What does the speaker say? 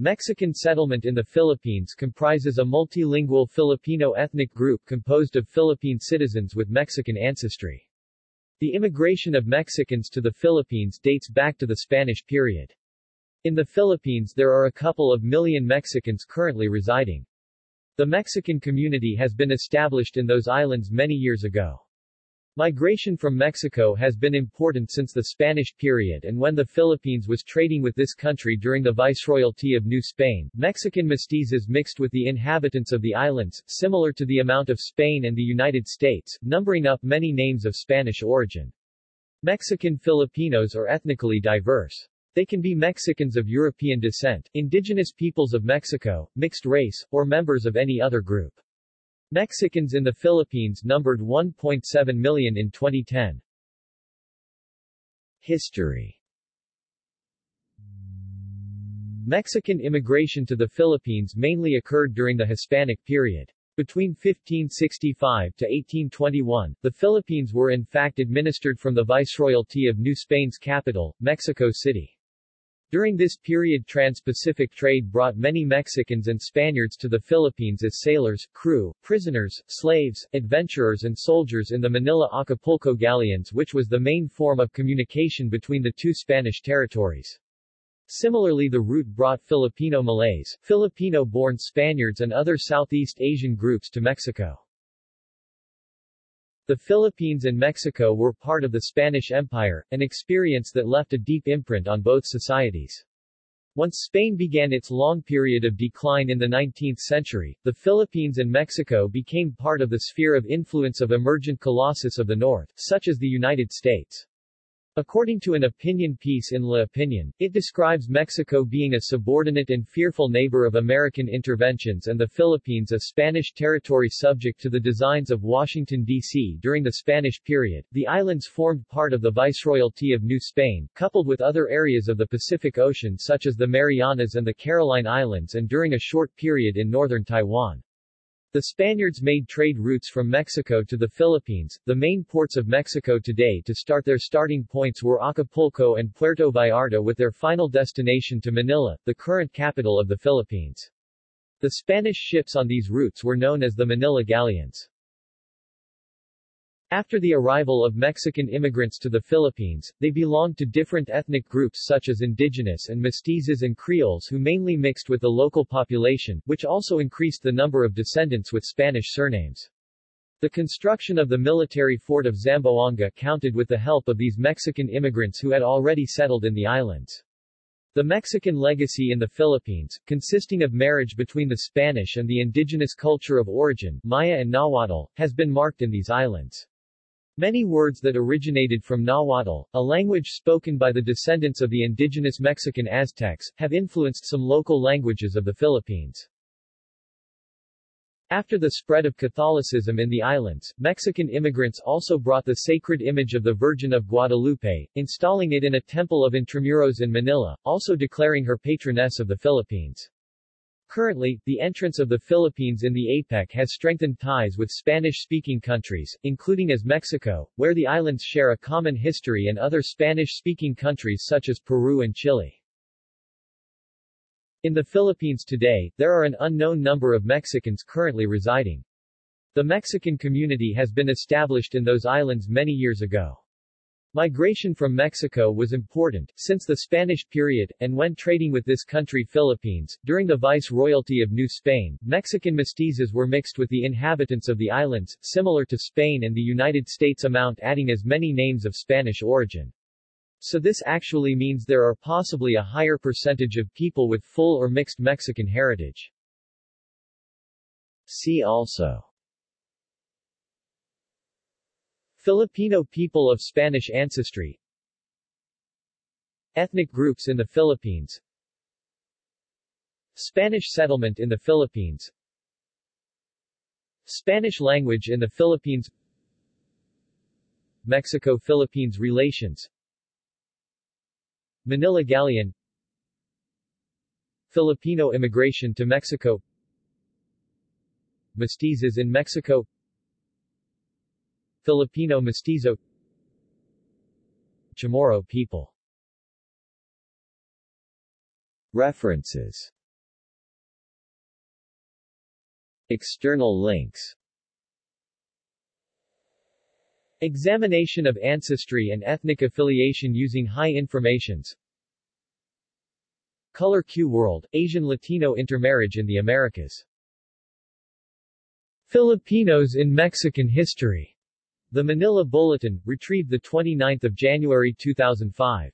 Mexican settlement in the Philippines comprises a multilingual Filipino ethnic group composed of Philippine citizens with Mexican ancestry. The immigration of Mexicans to the Philippines dates back to the Spanish period. In the Philippines there are a couple of million Mexicans currently residing. The Mexican community has been established in those islands many years ago. Migration from Mexico has been important since the Spanish period and when the Philippines was trading with this country during the Viceroyalty of New Spain, Mexican mestizos mixed with the inhabitants of the islands, similar to the amount of Spain and the United States, numbering up many names of Spanish origin. Mexican Filipinos are ethnically diverse. They can be Mexicans of European descent, indigenous peoples of Mexico, mixed race, or members of any other group. Mexicans in the Philippines numbered 1.7 million in 2010. History Mexican immigration to the Philippines mainly occurred during the Hispanic period. Between 1565 to 1821, the Philippines were in fact administered from the Viceroyalty of New Spain's capital, Mexico City. During this period trans-Pacific trade brought many Mexicans and Spaniards to the Philippines as sailors, crew, prisoners, slaves, adventurers and soldiers in the Manila-Acapulco galleons which was the main form of communication between the two Spanish territories. Similarly the route brought Filipino Malays, Filipino-born Spaniards and other Southeast Asian groups to Mexico. The Philippines and Mexico were part of the Spanish Empire, an experience that left a deep imprint on both societies. Once Spain began its long period of decline in the 19th century, the Philippines and Mexico became part of the sphere of influence of emergent colossus of the North, such as the United States. According to an opinion piece in La Opinion, it describes Mexico being a subordinate and fearful neighbor of American interventions and the Philippines a Spanish territory subject to the designs of Washington, D.C. During the Spanish period, the islands formed part of the Viceroyalty of New Spain, coupled with other areas of the Pacific Ocean such as the Marianas and the Caroline Islands and during a short period in northern Taiwan. The Spaniards made trade routes from Mexico to the Philippines, the main ports of Mexico today to start their starting points were Acapulco and Puerto Vallarta with their final destination to Manila, the current capital of the Philippines. The Spanish ships on these routes were known as the Manila galleons. After the arrival of Mexican immigrants to the Philippines, they belonged to different ethnic groups such as indigenous and mestizos and Creoles who mainly mixed with the local population, which also increased the number of descendants with Spanish surnames. The construction of the military fort of Zamboanga counted with the help of these Mexican immigrants who had already settled in the islands. The Mexican legacy in the Philippines, consisting of marriage between the Spanish and the indigenous culture of origin, Maya and Nahuatl, has been marked in these islands. Many words that originated from Nahuatl, a language spoken by the descendants of the indigenous Mexican Aztecs, have influenced some local languages of the Philippines. After the spread of Catholicism in the islands, Mexican immigrants also brought the sacred image of the Virgin of Guadalupe, installing it in a temple of Intramuros in Manila, also declaring her patroness of the Philippines. Currently, the entrance of the Philippines in the APEC has strengthened ties with Spanish-speaking countries, including as Mexico, where the islands share a common history and other Spanish-speaking countries such as Peru and Chile. In the Philippines today, there are an unknown number of Mexicans currently residing. The Mexican community has been established in those islands many years ago. Migration from Mexico was important, since the Spanish period, and when trading with this country Philippines, during the Vice-Royalty of New Spain, Mexican mestizos were mixed with the inhabitants of the islands, similar to Spain and the United States amount adding as many names of Spanish origin. So this actually means there are possibly a higher percentage of people with full or mixed Mexican heritage. See also Filipino people of Spanish ancestry. Ethnic groups in the Philippines. Spanish settlement in the Philippines. Spanish language in the Philippines. Mexico-Philippines relations. Manila Galleon. Filipino immigration to Mexico. Mestizos in Mexico Filipino Mestizo. Chamorro people. References. External links. Examination of ancestry and ethnic affiliation using high informations. Color Q World, Asian Latino intermarriage in the Americas. Filipinos in Mexican history. The Manila Bulletin, retrieved 29 January 2005.